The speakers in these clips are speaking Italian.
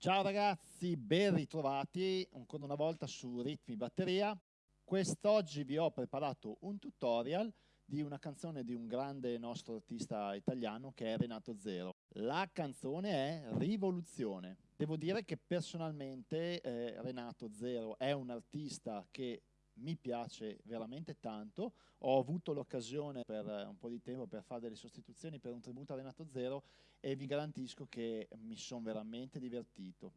Ciao ragazzi, ben ritrovati ancora una volta su Ritmi Batteria. Quest'oggi vi ho preparato un tutorial di una canzone di un grande nostro artista italiano che è Renato Zero. La canzone è Rivoluzione. Devo dire che personalmente eh, Renato Zero è un artista che mi piace veramente tanto. Ho avuto l'occasione per un po' di tempo per fare delle sostituzioni per un tributo a Renato Zero e vi garantisco che mi sono veramente divertito.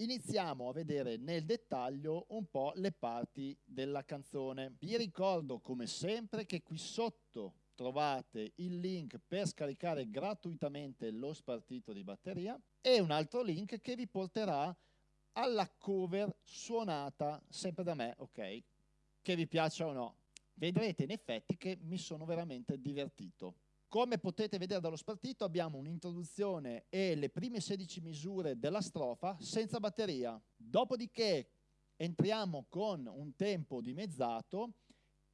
Iniziamo a vedere nel dettaglio un po' le parti della canzone. Vi ricordo come sempre che qui sotto trovate il link per scaricare gratuitamente lo spartito di batteria e un altro link che vi porterà alla cover suonata sempre da me, ok? Che vi piaccia o no. Vedrete in effetti che mi sono veramente divertito. Come potete vedere dallo spartito abbiamo un'introduzione e le prime 16 misure della strofa senza batteria. Dopodiché entriamo con un tempo dimezzato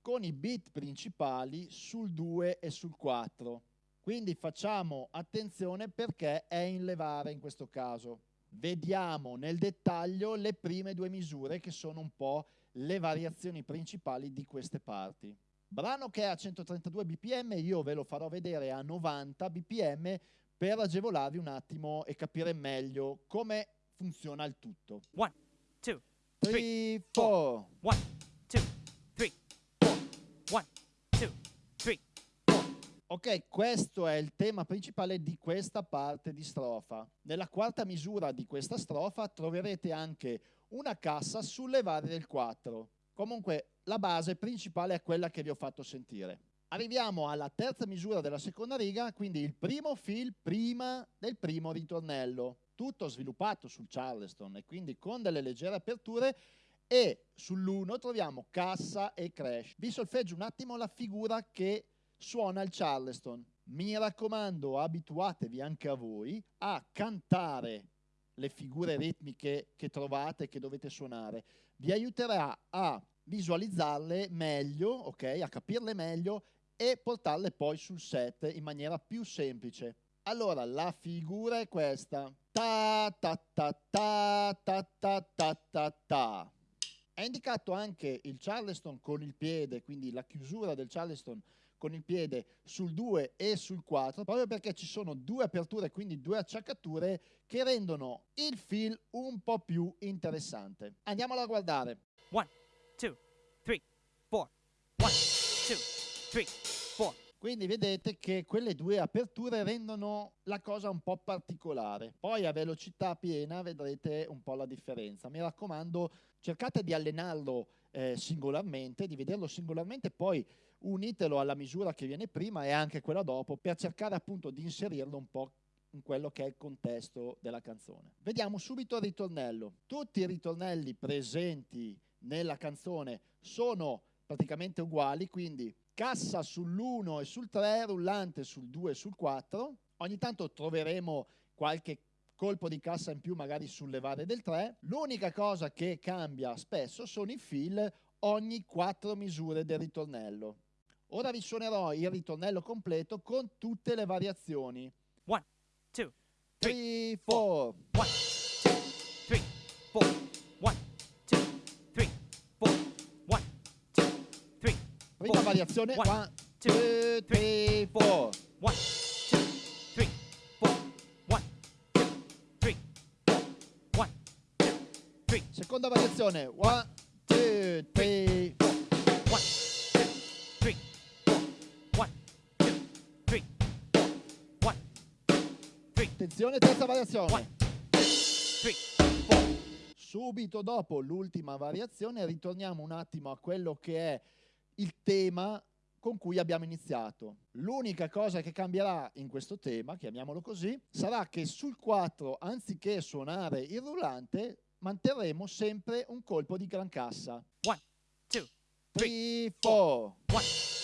con i bit principali sul 2 e sul 4. Quindi facciamo attenzione perché è in levare in questo caso. Vediamo nel dettaglio le prime due misure che sono un po' le variazioni principali di queste parti. Brano che è a 132 bpm, io ve lo farò vedere a 90 bpm per agevolarvi un attimo e capire meglio come funziona il tutto. 1, 2, 3, 4. 1, Questo è il tema principale di questa parte di strofa. Nella quarta misura di questa strofa troverete anche una cassa sulle varie del 4. Comunque la base principale è quella che vi ho fatto sentire. Arriviamo alla terza misura della seconda riga, quindi il primo fill prima del primo ritornello. Tutto sviluppato sul Charleston e quindi con delle leggere aperture e sull'1 troviamo cassa e crash. Vi solfeggio un attimo la figura che suona il Charleston. Mi raccomando, abituatevi anche a voi a cantare le figure ritmiche che trovate, che dovete suonare. Vi aiuterà a visualizzarle meglio, ok? A capirle meglio e portarle poi sul set in maniera più semplice. Allora, la figura è questa. Ta ta ta ta ta ta ta ta ta. È indicato anche il Charleston con il piede, quindi la chiusura del Charleston con il piede sul 2 e sul 4, proprio perché ci sono due aperture, quindi due acciaccature che rendono il feel un po' più interessante. Andiamolo a guardare. 1, 2, 3, 4. 1, 2, 3, 4. Quindi vedete che quelle due aperture rendono la cosa un po' particolare. Poi a velocità piena vedrete un po' la differenza. Mi raccomando, cercate di allenarlo eh, singolarmente, di vederlo singolarmente, poi unitelo alla misura che viene prima e anche quella dopo per cercare appunto di inserirlo un po' in quello che è il contesto della canzone. Vediamo subito il ritornello. Tutti i ritornelli presenti nella canzone sono praticamente uguali, quindi cassa sull'1 e sul 3, rullante sul 2 e sul 4. Ogni tanto troveremo qualche colpo di cassa in più magari sulle varie del 3. L'unica cosa che cambia spesso sono i fill ogni 4 misure del ritornello. Ora vi suonerò il ritornello completo con tutte le variazioni. 1, 2, 3, 4. 1, 2, 3, 4. 1, 2, 3, 4. 1, 2, 3, Prima variazione. 1, 2, 3, 4. 1, 2, 3, 4. 1, 2, 3, 4. 1, 2, 3, Seconda variazione. 1, 2, 3, 3, Attenzione, terza variazione. 1, 2, 3, 4. Subito dopo l'ultima variazione ritorniamo un attimo a quello che è il tema con cui abbiamo iniziato. L'unica cosa che cambierà in questo tema, chiamiamolo così, sarà che sul 4, anziché suonare il rullante, manterremo sempre un colpo di gran cassa. 1, 2, 3, 4.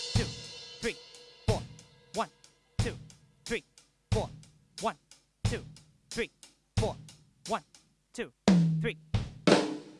4. 1, 2, 3.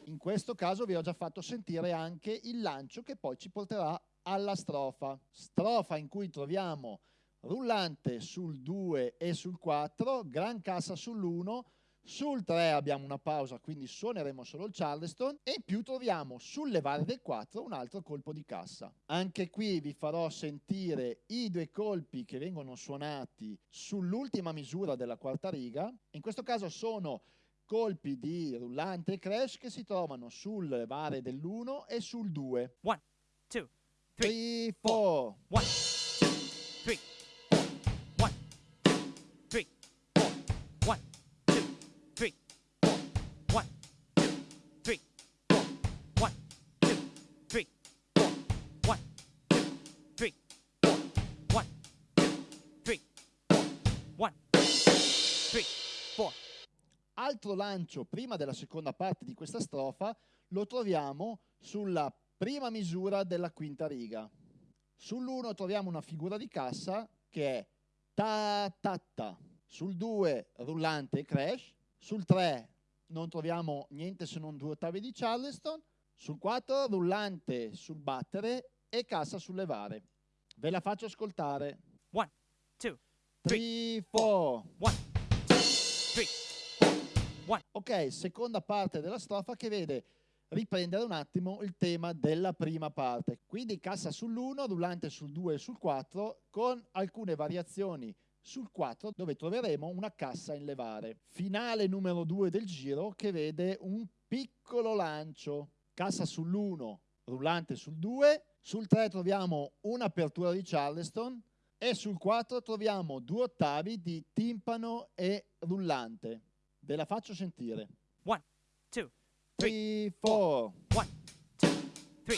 In questo caso vi ho già fatto sentire anche il lancio che poi ci porterà alla strofa. Strofa in cui troviamo rullante sul 2 e sul 4, gran cassa sull'1, sul 3 abbiamo una pausa, quindi suoneremo solo il Charleston e in più troviamo sul levare del 4 un altro colpo di cassa. Anche qui vi farò sentire i due colpi che vengono suonati sull'ultima misura della quarta riga. In questo caso sono colpi di rullante e crash che si trovano sul levare dell'1 e sul 2. 1, 2, 3, 4. 1, Altro lancio prima della seconda parte di questa strofa lo troviamo sulla prima misura della quinta riga. Sull'1 troviamo una figura di cassa che è ta ta ta. Sul 2 rullante e crash. Sul 3 non troviamo niente se non due ottavi di Charleston. Sul 4 rullante sul battere e cassa sul levare. Ve la faccio ascoltare. 1, 2, 3, 4. 1, 2, 3. Ok, seconda parte della strofa che vede riprendere un attimo il tema della prima parte. Quindi cassa sull'1, rullante sul 2 e sul 4 con alcune variazioni sul 4 dove troveremo una cassa in levare. Finale numero 2 del giro che vede un piccolo lancio. Cassa sull'1, rullante sul 2, sul 3 troviamo un'apertura di Charleston e sul 4 troviamo due ottavi di timpano e rullante. Ve la faccio sentire. 1, 2, 3, 4. 1, 2, 3,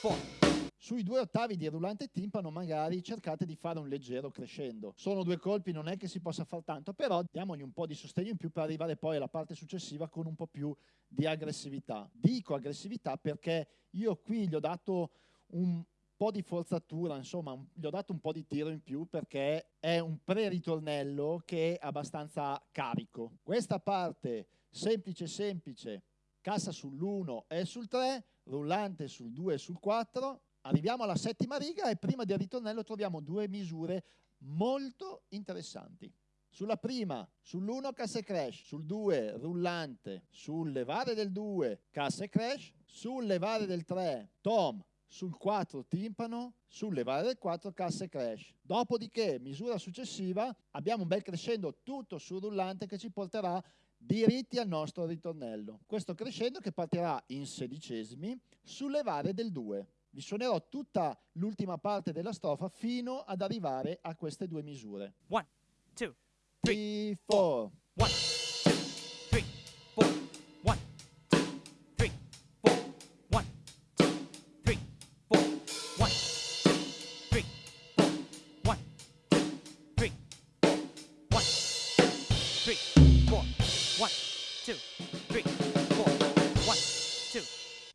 4. Sui due ottavi di rullante timpano magari cercate di fare un leggero crescendo. Sono due colpi, non è che si possa far tanto, però diamogli un po' di sostegno in più per arrivare poi alla parte successiva con un po' più di aggressività. Dico aggressività perché io qui gli ho dato un po' di forzatura, insomma, gli ho dato un po' di tiro in più perché è un pre-ritornello che è abbastanza carico. Questa parte semplice semplice, cassa sull'1 e sul 3, rullante sul 2 e sul 4, arriviamo alla settima riga e prima del ritornello troviamo due misure molto interessanti. Sulla prima, sull'1 cassa e crash, sul 2 rullante, sul levare del 2 cassa e crash, sul levare del 3 tom sul 4 timpano, sul levare del 4 cassa e crash. Dopodiché, misura successiva, abbiamo un bel crescendo tutto sul rullante che ci porterà diritti al nostro ritornello. Questo crescendo che partirà in sedicesimi sul levare del 2. Vi suonerò tutta l'ultima parte della strofa fino ad arrivare a queste due misure. 1, 2, 3, 4. 1.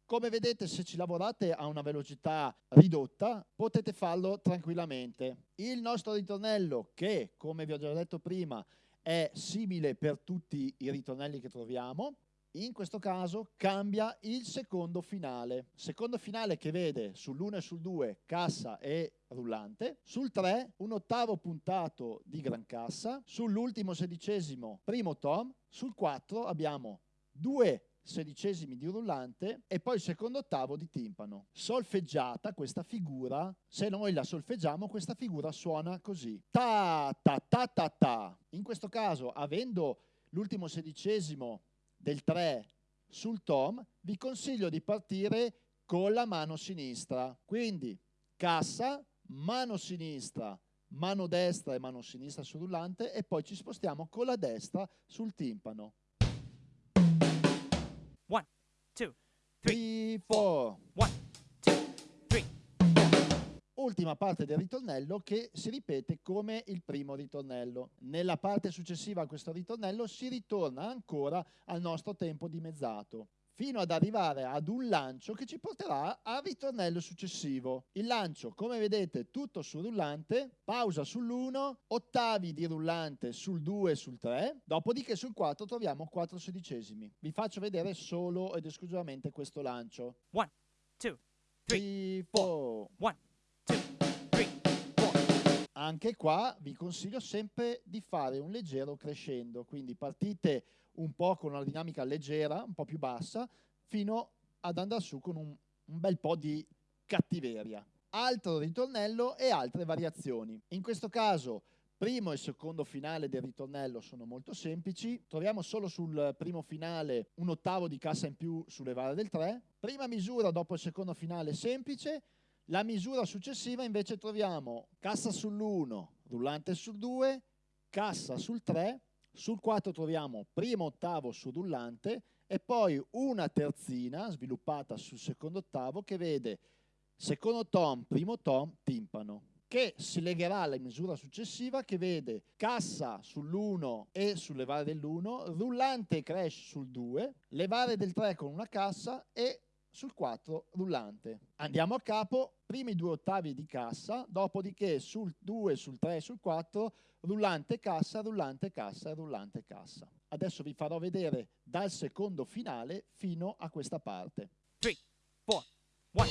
Come vedete se ci lavorate a una velocità ridotta potete farlo tranquillamente. Il nostro ritornello che come vi ho già detto prima è simile per tutti i ritornelli che troviamo, in questo caso cambia il secondo finale. Secondo finale che vede sull'1 e sul 2 cassa e rullante, sul 3 un ottavo puntato di gran cassa, sull'ultimo sedicesimo primo tom, sul 4 abbiamo due sedicesimi di rullante e poi il secondo ottavo di timpano. Solfeggiata questa figura, se noi la solfeggiamo questa figura suona così. Ta ta ta ta ta. In questo caso avendo l'ultimo sedicesimo del 3 sul tom, vi consiglio di partire con la mano sinistra. Quindi cassa, mano sinistra, mano destra e mano sinistra sul rullante e poi ci spostiamo con la destra sul timpano. 2, 3, 4. 1, 2, 3. Ultima parte del ritornello che si ripete come il primo ritornello. Nella parte successiva a questo ritornello si ritorna ancora al nostro tempo dimezzato fino ad arrivare ad un lancio che ci porterà al ritornello successivo. Il lancio, come vedete, tutto sul rullante, pausa sull'1, ottavi di rullante sul 2 e sul 3, dopodiché sul 4 troviamo 4 sedicesimi. Vi faccio vedere solo ed esclusivamente questo lancio. 1, 2, 3, 4. 1, Anche qua vi consiglio sempre di fare un leggero crescendo, quindi partite un po' con una dinamica leggera, un po' più bassa, fino ad andare su con un, un bel po' di cattiveria. Altro ritornello e altre variazioni. In questo caso primo e secondo finale del ritornello sono molto semplici, troviamo solo sul primo finale un ottavo di cassa in più sulle vare del 3, prima misura dopo il secondo finale semplice, la misura successiva invece troviamo cassa sull'1, rullante sul 2, cassa sul 3, sul 4 troviamo primo ottavo sul rullante e poi una terzina sviluppata sul secondo ottavo che vede secondo tom, primo tom, timpano che si legherà alla misura successiva che vede cassa sull'1 e sulle vare dell'1, rullante e crash sul 2, levare del 3 con una cassa e sul 4 rullante. Andiamo a capo, primi due ottavi di cassa, dopodiché sul 2, sul 3 e sul 4 rullante cassa, rullante cassa, rullante cassa. Adesso vi farò vedere dal secondo finale fino a questa parte. 3, 4, 1.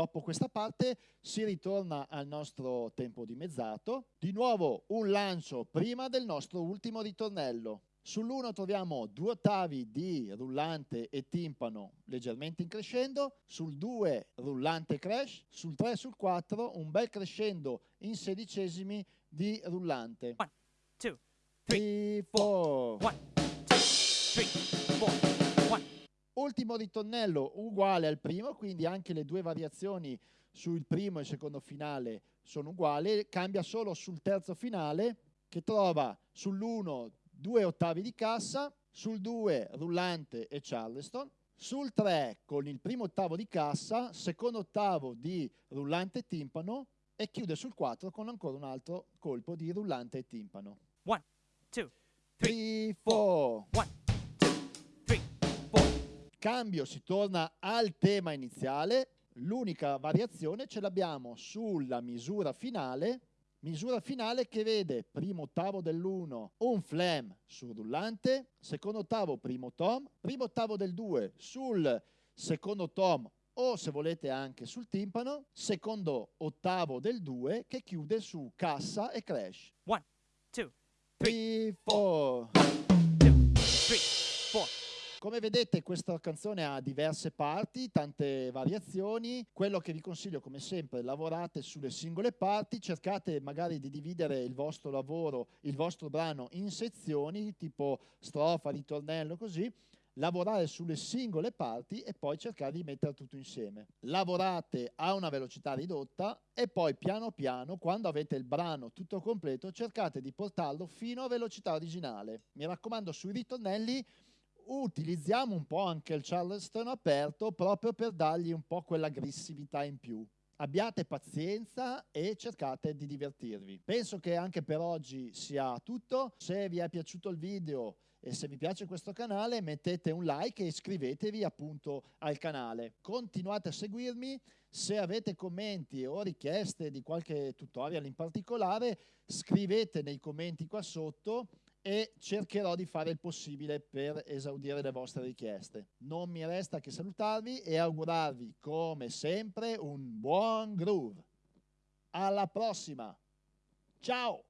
Dopo questa parte si ritorna al nostro tempo dimezzato. Di nuovo un lancio prima del nostro ultimo ritornello. Sull'1 troviamo due ottavi di rullante e timpano leggermente in crescendo, sul 2 rullante crash, sul 3 e sul 4 un bel crescendo in sedicesimi di rullante. 1, 2, 3, 4, 1, 2, 3, 4 ultimo ritornello uguale al primo, quindi anche le due variazioni sul primo e il secondo finale sono uguali, cambia solo sul terzo finale che trova sull'1 due ottavi di cassa, sul 2 rullante e charleston, sul 3 con il primo ottavo di cassa, secondo ottavo di rullante e timpano e chiude sul 4 con ancora un altro colpo di rullante e timpano. 1, 2, 3, 4. 1, cambio si torna al tema iniziale, l'unica variazione ce l'abbiamo sulla misura finale, misura finale che vede primo ottavo dell'1 un flam sul rullante, secondo ottavo primo tom, primo ottavo del 2 sul secondo tom o se volete anche sul timpano, secondo ottavo del 2 che chiude su cassa e crash. 1, 2, 3, 4. 2, 3, 4. Come vedete questa canzone ha diverse parti, tante variazioni, quello che vi consiglio come sempre lavorate sulle singole parti, cercate magari di dividere il vostro lavoro, il vostro brano in sezioni tipo strofa, ritornello così, lavorare sulle singole parti e poi cercare di mettere tutto insieme. Lavorate a una velocità ridotta e poi piano piano, quando avete il brano tutto completo, cercate di portarlo fino a velocità originale. Mi raccomando, sui ritornelli utilizziamo un po' anche il Charleston aperto proprio per dargli un po' quell'aggressività in più. Abbiate pazienza e cercate di divertirvi. Penso che anche per oggi sia tutto. Se vi è piaciuto il video e se vi piace questo canale mettete un like e iscrivetevi appunto al canale. Continuate a seguirmi. Se avete commenti o richieste di qualche tutorial in particolare scrivete nei commenti qua sotto e cercherò di fare il possibile per esaudire le vostre richieste. Non mi resta che salutarvi e augurarvi come sempre un buon groove. Alla prossima! Ciao!